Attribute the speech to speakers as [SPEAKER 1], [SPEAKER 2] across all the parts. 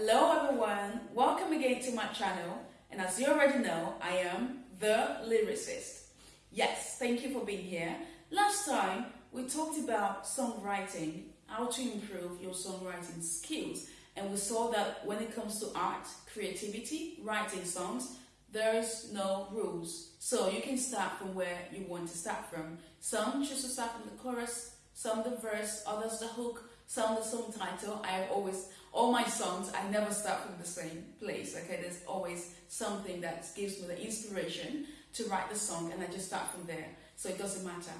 [SPEAKER 1] Hello everyone, welcome again to my channel and as you already know, I am the lyricist. Yes, thank you for being here. Last time we talked about songwriting, how to improve your songwriting skills and we saw that when it comes to art, creativity, writing songs, there is no rules. So you can start from where you want to start from. Some choose to start from the chorus, some the verse, others the hook, some the song title. I always, all my songs, I never start from the same place. Okay, there's always something that gives me the inspiration to write the song, and I just start from there. So it doesn't matter.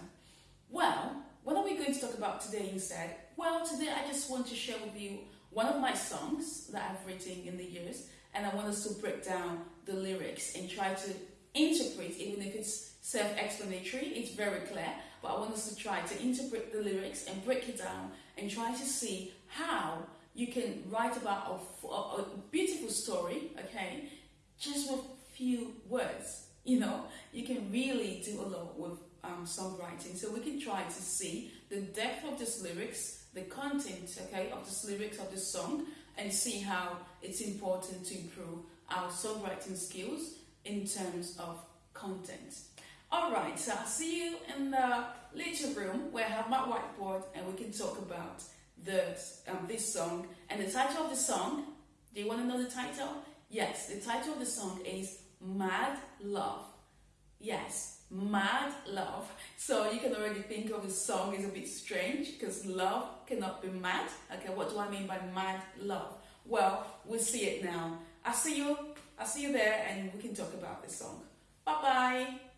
[SPEAKER 1] Well, what are we going to talk about today instead? Well, today I just want to share with you one of my songs that I've written in the years, and I want us to break down the lyrics and try to interpret, even if it's self-explanatory, it's very clear, but I want us to try to interpret the lyrics and break it down and try to see how you can write about a, a, beautiful story, okay, just with few words. You know, you can really do a lot with um, songwriting. So we can try to see the depth of this lyrics, the content, okay, of this lyrics of the song, and see how it's important to improve our songwriting skills in terms of content. Alright, so I'll see you in the little room where I have my whiteboard and we can talk about the, um, this song. And the title of the song, do you want to know the title? Yes, the title of the song is Mad Love. Yes, Mad Love. So you can already think of the song is a bit strange because love cannot be mad. Okay, what do I mean by mad love? Well, we'll see it now. I'll see you, I'll see you there and we can talk about this song. Bye-bye.